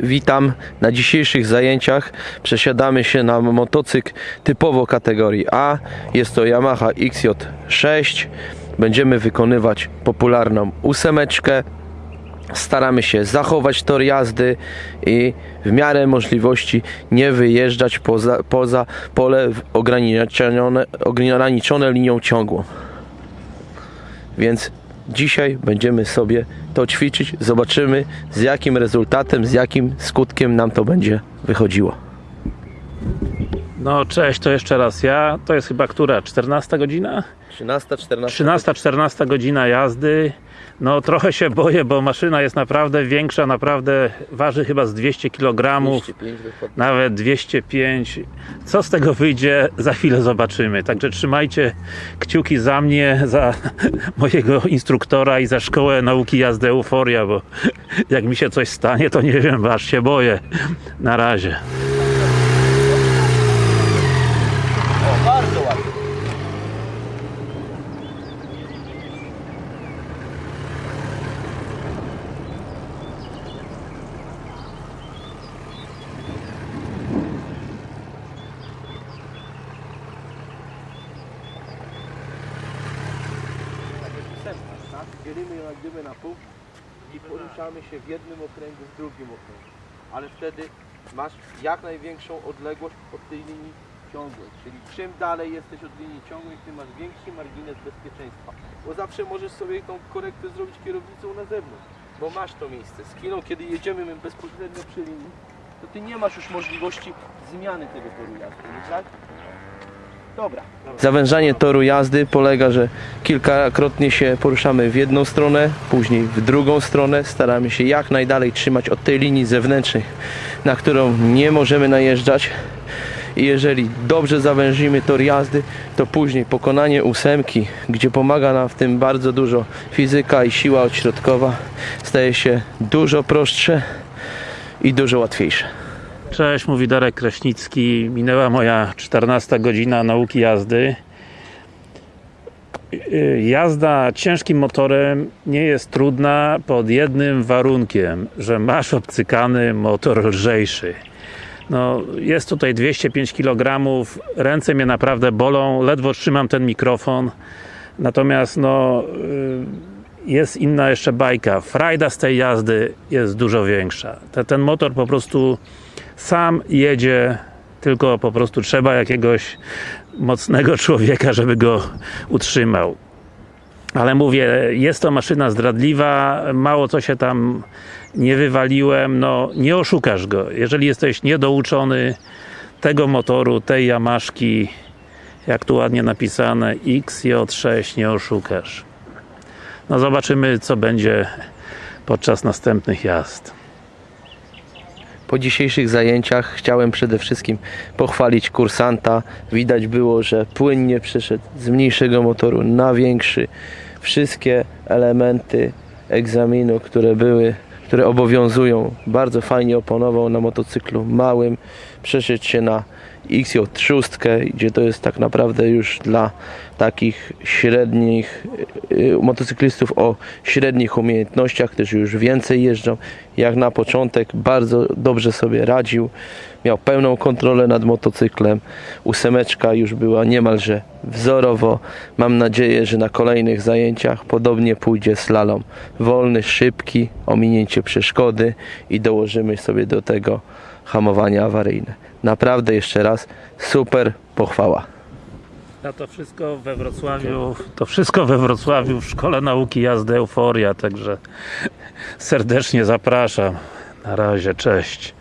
witam. Na dzisiejszych zajęciach przesiadamy się na motocykl typowo kategorii A. Jest to Yamaha XJ6. Będziemy wykonywać popularną ósemeczkę. Staramy się zachować tor jazdy i w miarę możliwości nie wyjeżdżać poza, poza pole ograniczone, ograniczone linią ciągłą. Więc dzisiaj będziemy sobie to ćwiczyć. Zobaczymy z jakim rezultatem, z jakim skutkiem nam to będzie wychodziło. No cześć, to jeszcze raz ja. To jest chyba która? 14 godzina? 13, 14. 13, 14 godzina jazdy. No trochę się boję, bo maszyna jest naprawdę większa, naprawdę waży chyba z 200 kg, 205 dokładnie. nawet 205. Co z tego wyjdzie, za chwilę zobaczymy. Także trzymajcie kciuki za mnie, za mojego instruktora i za szkołę nauki jazdy Euforia, bo jak mi się coś stanie, to nie wiem, aż się boję. Na razie. O, bardzo ładnie. Tak? Dzielimy ją jak gdyby na pół i poruszamy się w jednym okręgu, w drugim okręgu. Ale wtedy masz jak największą odległość od tej linii ciągłej. Czyli czym dalej jesteś od linii ciągłej, tym masz większy margines bezpieczeństwa. Bo zawsze możesz sobie tą korektę zrobić kierownicą na zewnątrz. Bo masz to miejsce. Z chwilą, kiedy jedziemy my bezpośrednio przy linii, to ty nie masz już możliwości zmiany tego toru jazdy, tak? Dobra. Zawężanie toru jazdy polega, że kilkakrotnie się poruszamy w jedną stronę, później w drugą stronę. Staramy się jak najdalej trzymać od tej linii zewnętrznej, na którą nie możemy najeżdżać. I jeżeli dobrze zawężymy tor jazdy, to później pokonanie ósemki, gdzie pomaga nam w tym bardzo dużo fizyka i siła odśrodkowa, staje się dużo prostsze i dużo łatwiejsze. Cześć, mówi Darek Kraśnicki. Minęła moja 14 godzina nauki jazdy. Yy, Jazda ciężkim motorem nie jest trudna pod jednym warunkiem, że masz obcykany motor lżejszy. No, jest tutaj 205 kg, ręce mnie naprawdę bolą, ledwo trzymam ten mikrofon. Natomiast no, yy, jest inna jeszcze bajka. Frajda z tej jazdy jest dużo większa. Te, ten motor po prostu sam jedzie, tylko po prostu trzeba jakiegoś mocnego człowieka, żeby go utrzymał. Ale mówię, jest to maszyna zdradliwa, mało co się tam nie wywaliłem, no nie oszukasz go. Jeżeli jesteś niedouczony tego motoru, tej Yamaszki, jak tu ładnie napisane, XJ6, nie oszukasz. No zobaczymy, co będzie podczas następnych jazd. Po dzisiejszych zajęciach chciałem przede wszystkim pochwalić kursanta. Widać było, że płynnie przeszedł z mniejszego motoru na większy. Wszystkie elementy egzaminu, które były, które obowiązują, bardzo fajnie oponował na motocyklu małym. Przeszedł się na XJ6, gdzie to jest tak naprawdę już dla takich średnich y, motocyklistów o średnich umiejętnościach, którzy już więcej jeżdżą. Jak na początek bardzo dobrze sobie radził. Miał pełną kontrolę nad motocyklem. Ósemeczka już była niemalże wzorowo. Mam nadzieję, że na kolejnych zajęciach podobnie pójdzie slalom. Wolny, szybki, ominięcie przeszkody i dołożymy sobie do tego hamowanie awaryjne. Naprawdę jeszcze raz super pochwała. A to wszystko we Wrocławiu, to wszystko we Wrocławiu w Szkole Nauki Jazdy Euforia, także serdecznie zapraszam. Na razie, cześć.